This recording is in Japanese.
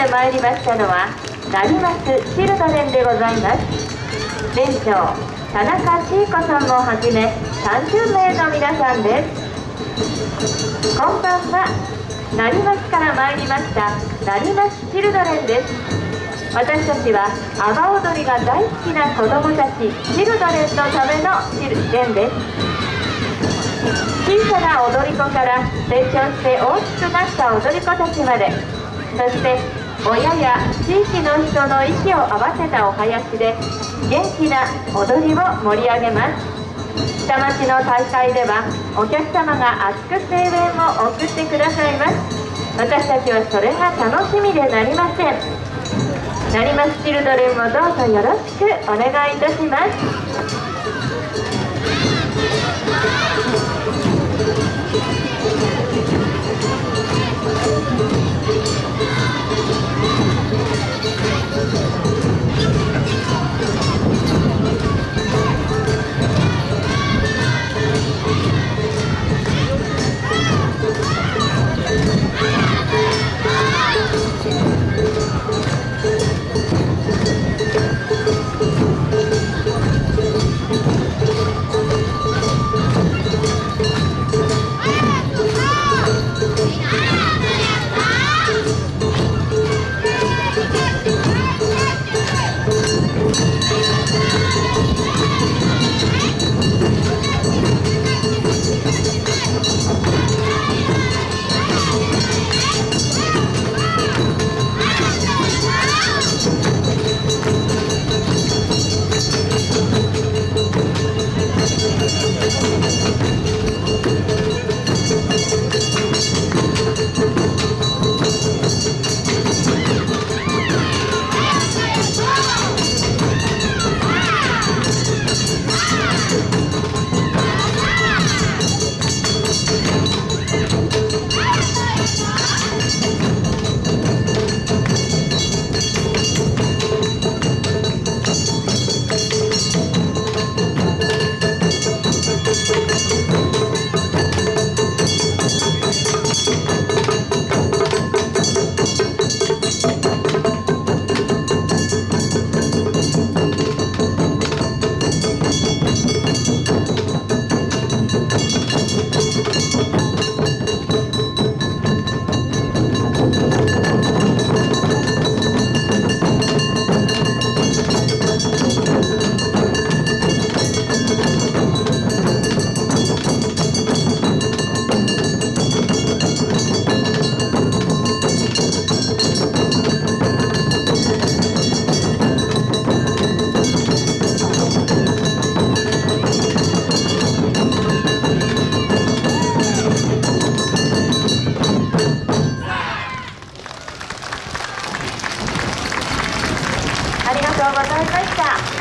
で参りましたのは成増チルドレンでございます。店長田中千恵子さんもはじめ30名の皆さんです。こんばんは成増から参りました成増チルドレンです。私たちは阿波踊りが大好きな子どもたちチルドレンのためのチルデンです。小さな踊り子から成長して大きくなった踊り子たちまで。そして親や地域の人の息を合わせたお囃子で元気な踊りを盛り上げます。下町の大会ではお客様が熱く声援を送ってくださいます。私たちはそれが楽しみでなりません。成増チルドレンもどうぞよろしくお願いいたします。とうございました。